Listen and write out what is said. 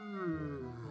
Hmm.